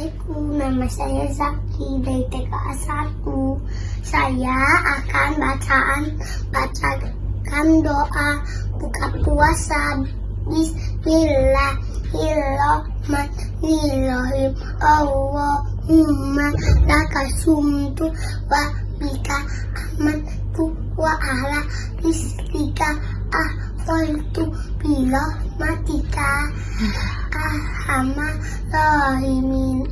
Nama saya Zaki dari TKA 1. Saya akan bacaan bacakan doa buka puasa. Bismillahirrahmanirrahim. Allahumma laka sumtu wa bika amantu wa ala rizkika ahwaltu birahmatika arhamar rahimin amin